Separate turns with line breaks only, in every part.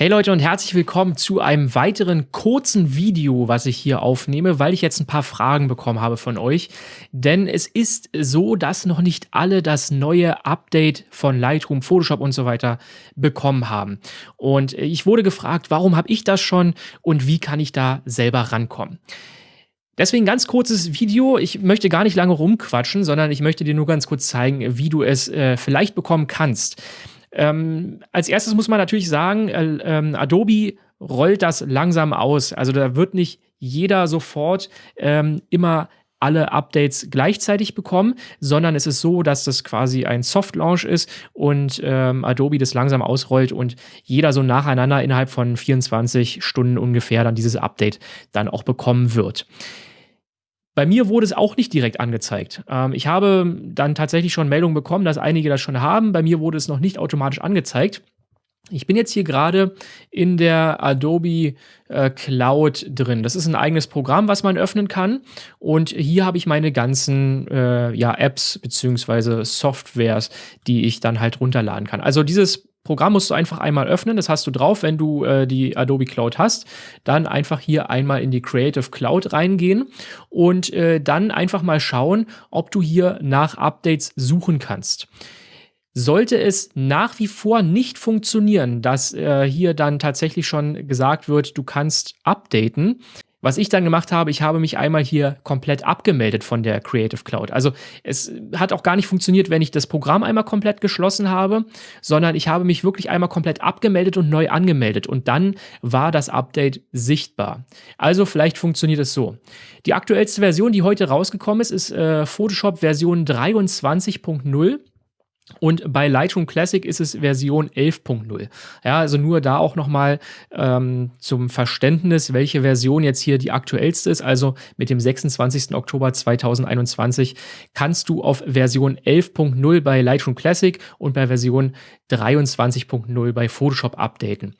Hey Leute und herzlich willkommen zu einem weiteren kurzen Video, was ich hier aufnehme, weil ich jetzt ein paar Fragen bekommen habe von euch. Denn es ist so, dass noch nicht alle das neue Update von Lightroom, Photoshop und so weiter bekommen haben. Und ich wurde gefragt, warum habe ich das schon und wie kann ich da selber rankommen? Deswegen ganz kurzes Video. Ich möchte gar nicht lange rumquatschen, sondern ich möchte dir nur ganz kurz zeigen, wie du es äh, vielleicht bekommen kannst. Ähm, als erstes muss man natürlich sagen, äh, ähm, Adobe rollt das langsam aus. Also da wird nicht jeder sofort ähm, immer alle Updates gleichzeitig bekommen, sondern es ist so, dass das quasi ein Soft Launch ist und ähm, Adobe das langsam ausrollt und jeder so nacheinander innerhalb von 24 Stunden ungefähr dann dieses Update dann auch bekommen wird. Bei mir wurde es auch nicht direkt angezeigt. Ähm, ich habe dann tatsächlich schon Meldungen bekommen, dass einige das schon haben. Bei mir wurde es noch nicht automatisch angezeigt. Ich bin jetzt hier gerade in der Adobe äh, Cloud drin. Das ist ein eigenes Programm, was man öffnen kann. Und hier habe ich meine ganzen äh, ja, Apps bzw. Softwares, die ich dann halt runterladen kann. Also dieses Programm musst du einfach einmal öffnen, das hast du drauf, wenn du äh, die Adobe Cloud hast. Dann einfach hier einmal in die Creative Cloud reingehen und äh, dann einfach mal schauen, ob du hier nach Updates suchen kannst. Sollte es nach wie vor nicht funktionieren, dass äh, hier dann tatsächlich schon gesagt wird, du kannst updaten, was ich dann gemacht habe, ich habe mich einmal hier komplett abgemeldet von der Creative Cloud. Also es hat auch gar nicht funktioniert, wenn ich das Programm einmal komplett geschlossen habe, sondern ich habe mich wirklich einmal komplett abgemeldet und neu angemeldet und dann war das Update sichtbar. Also vielleicht funktioniert es so. Die aktuellste Version, die heute rausgekommen ist, ist äh, Photoshop Version 23.0. Und bei Lightroom Classic ist es Version 11.0. Ja, also nur da auch nochmal ähm, zum Verständnis, welche Version jetzt hier die aktuellste ist. Also mit dem 26. Oktober 2021 kannst du auf Version 11.0 bei Lightroom Classic und bei Version 23.0 bei Photoshop updaten.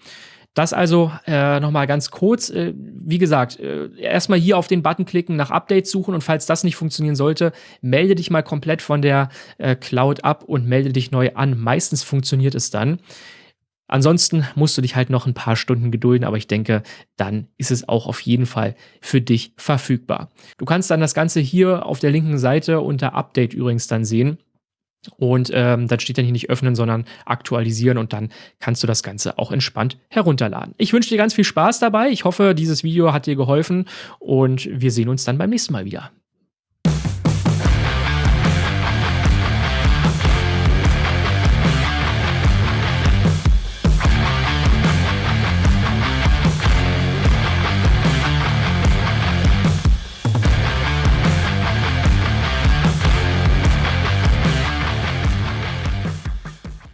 Das also äh, nochmal ganz kurz. Äh, wie gesagt, äh, erstmal hier auf den Button klicken, nach Updates suchen und falls das nicht funktionieren sollte, melde dich mal komplett von der äh, Cloud ab und melde dich neu an. Meistens funktioniert es dann. Ansonsten musst du dich halt noch ein paar Stunden gedulden, aber ich denke, dann ist es auch auf jeden Fall für dich verfügbar. Du kannst dann das Ganze hier auf der linken Seite unter Update übrigens dann sehen. Und ähm, dann steht dann hier nicht öffnen, sondern aktualisieren und dann kannst du das Ganze auch entspannt herunterladen. Ich wünsche dir ganz viel Spaß dabei. Ich hoffe, dieses Video hat dir geholfen und wir sehen uns dann beim nächsten Mal wieder.